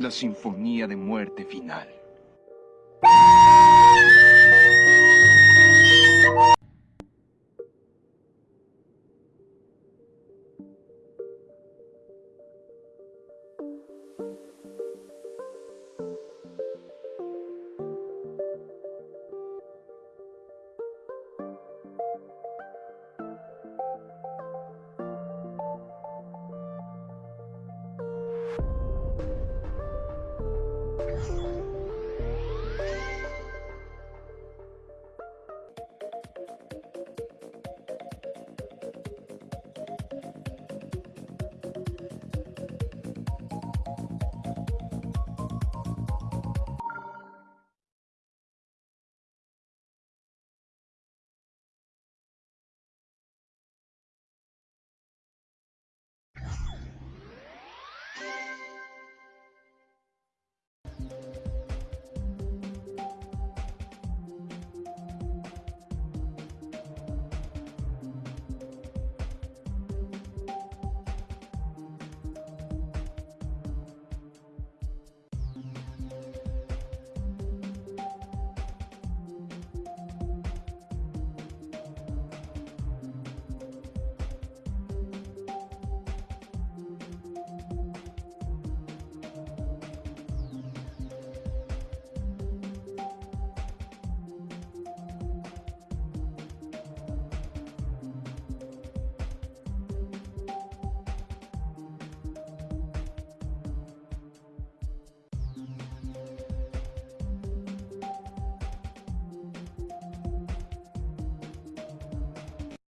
La sinfonía de muerte final.